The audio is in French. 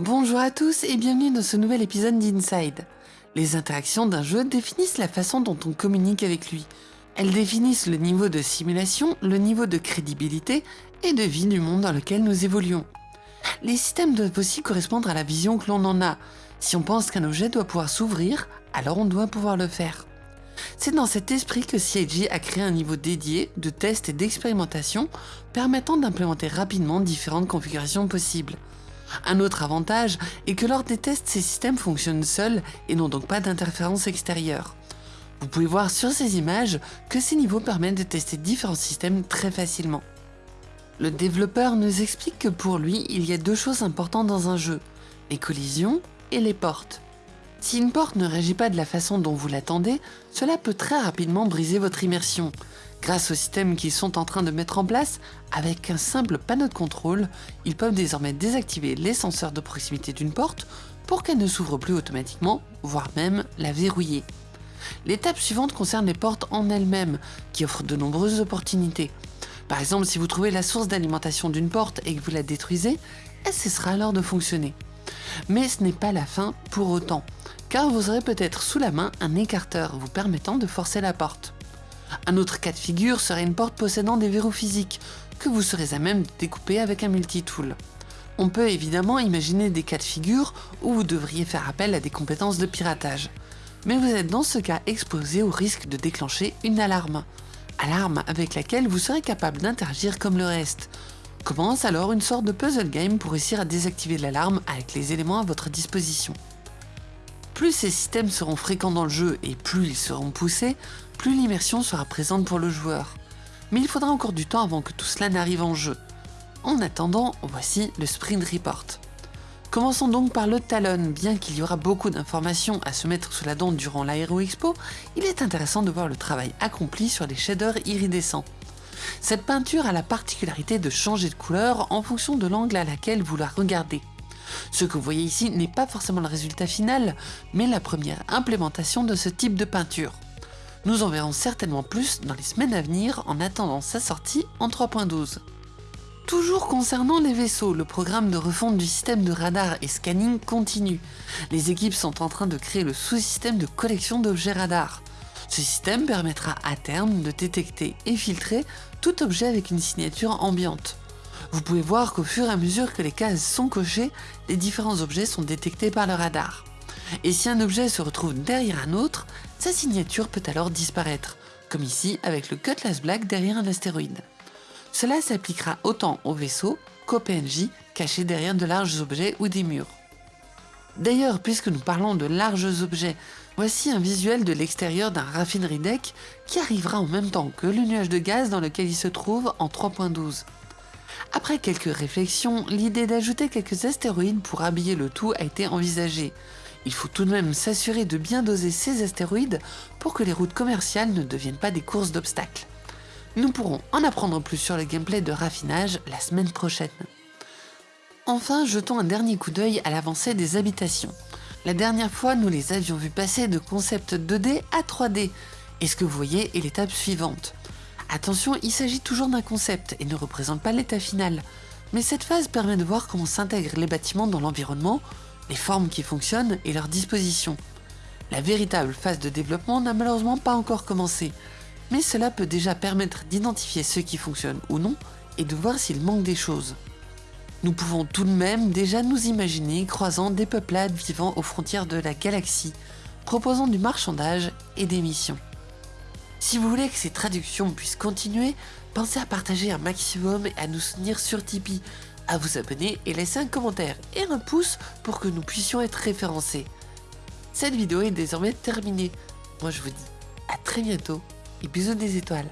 Bonjour à tous et bienvenue dans ce nouvel épisode d'Inside. Les interactions d'un jeu définissent la façon dont on communique avec lui. Elles définissent le niveau de simulation, le niveau de crédibilité et de vie du monde dans lequel nous évoluons. Les systèmes doivent aussi correspondre à la vision que l'on en a. Si on pense qu'un objet doit pouvoir s'ouvrir, alors on doit pouvoir le faire. C'est dans cet esprit que CIG a créé un niveau dédié de test et d'expérimentation permettant d'implémenter rapidement différentes configurations possibles. Un autre avantage est que lors des tests, ces systèmes fonctionnent seuls et n'ont donc pas d'interférence extérieure. Vous pouvez voir sur ces images que ces niveaux permettent de tester différents systèmes très facilement. Le développeur nous explique que pour lui, il y a deux choses importantes dans un jeu, les collisions et les portes. Si une porte ne réagit pas de la façon dont vous l'attendez, cela peut très rapidement briser votre immersion. Grâce au système qu'ils sont en train de mettre en place, avec un simple panneau de contrôle, ils peuvent désormais désactiver les senseurs de proximité d'une porte pour qu'elle ne s'ouvre plus automatiquement, voire même la verrouiller. L'étape suivante concerne les portes en elles-mêmes, qui offrent de nombreuses opportunités. Par exemple, si vous trouvez la source d'alimentation d'une porte et que vous la détruisez, elle cessera alors de fonctionner. Mais ce n'est pas la fin pour autant, car vous aurez peut-être sous la main un écarteur vous permettant de forcer la porte. Un autre cas de figure serait une porte possédant des verrous physiques, que vous serez à même de découper avec un multitool. On peut évidemment imaginer des cas de figure où vous devriez faire appel à des compétences de piratage. Mais vous êtes dans ce cas exposé au risque de déclencher une alarme. Alarme avec laquelle vous serez capable d'interagir comme le reste. Commence alors une sorte de puzzle game pour réussir à désactiver l'alarme avec les éléments à votre disposition. Plus ces systèmes seront fréquents dans le jeu et plus ils seront poussés, plus l'immersion sera présente pour le joueur. Mais il faudra encore du temps avant que tout cela n'arrive en jeu. En attendant, voici le Sprint Report. Commençons donc par le Talon. Bien qu'il y aura beaucoup d'informations à se mettre sous la dent durant l'Aero Expo, il est intéressant de voir le travail accompli sur les shaders iridescents. Cette peinture a la particularité de changer de couleur en fonction de l'angle à laquelle vous la regardez. Ce que vous voyez ici n'est pas forcément le résultat final, mais la première implémentation de ce type de peinture. Nous en verrons certainement plus dans les semaines à venir en attendant sa sortie en 3.12. Toujours concernant les vaisseaux, le programme de refonte du système de radar et scanning continue. Les équipes sont en train de créer le sous-système de collection d'objets radar. Ce système permettra à terme de détecter et filtrer tout objet avec une signature ambiante. Vous pouvez voir qu'au fur et à mesure que les cases sont cochées, les différents objets sont détectés par le radar. Et si un objet se retrouve derrière un autre, sa signature peut alors disparaître, comme ici avec le Cutlass Black derrière un astéroïde. Cela s'appliquera autant aux vaisseaux qu'aux PNJ cachés derrière de larges objets ou des murs. D'ailleurs, puisque nous parlons de larges objets, voici un visuel de l'extérieur d'un raffinerie deck qui arrivera en même temps que le nuage de gaz dans lequel il se trouve en 3.12. Après quelques réflexions, l'idée d'ajouter quelques astéroïdes pour habiller le tout a été envisagée, il faut tout de même s'assurer de bien doser ces astéroïdes pour que les routes commerciales ne deviennent pas des courses d'obstacles. Nous pourrons en apprendre plus sur le gameplay de raffinage la semaine prochaine. Enfin, jetons un dernier coup d'œil à l'avancée des habitations. La dernière fois, nous les avions vus passer de concept 2D à 3D, et ce que vous voyez est l'étape suivante. Attention, il s'agit toujours d'un concept et ne représente pas l'état final, mais cette phase permet de voir comment s'intègrent les bâtiments dans l'environnement les formes qui fonctionnent et leur disposition. La véritable phase de développement n'a malheureusement pas encore commencé, mais cela peut déjà permettre d'identifier ce qui fonctionne ou non et de voir s'il manque des choses. Nous pouvons tout de même déjà nous imaginer croisant des peuplades vivant aux frontières de la galaxie, proposant du marchandage et des missions. Si vous voulez que ces traductions puissent continuer, pensez à partager un maximum et à nous soutenir sur Tipeee à vous abonner et laisser un commentaire et un pouce pour que nous puissions être référencés. Cette vidéo est désormais terminée. Moi je vous dis à très bientôt et bisous des étoiles.